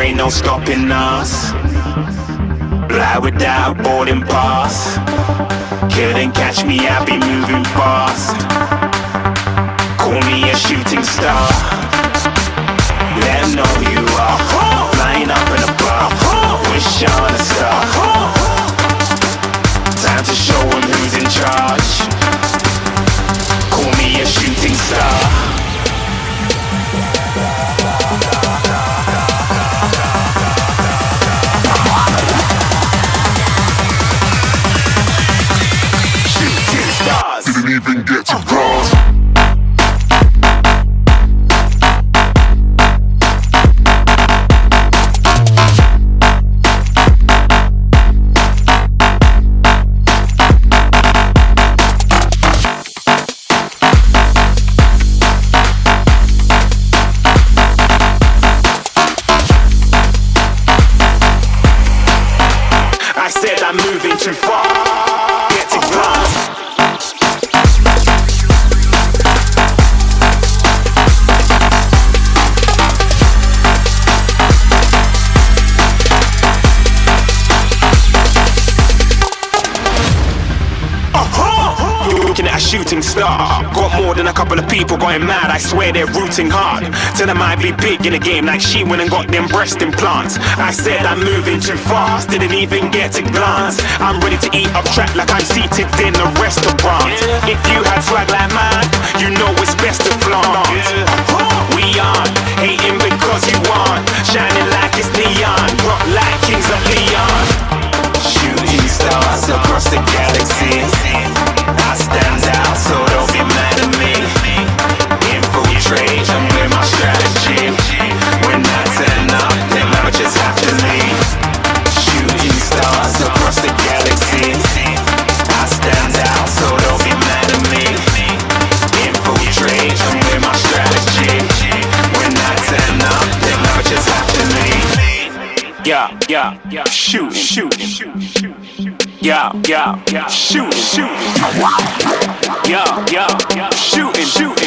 there ain't no stopping us. Fly without boarding pass. Couldn't catch me, I be moving fast. Call me a shooting star. Even get to A shooting star. Got more than a couple of people going mad. I swear they're rooting hard. Tell them I be big in the game like she went and got them breast implants. I said I'm moving too fast, didn't even get a glance. I'm ready to eat up track like I'm seated in a restaurant. If you had swag like mine, Yeah, yeah, yeah, shoot, shoot, shoot. Yeah, yeah, yeah, shoot, shoot. Yeah, yeah, yeah, shooting, shooting.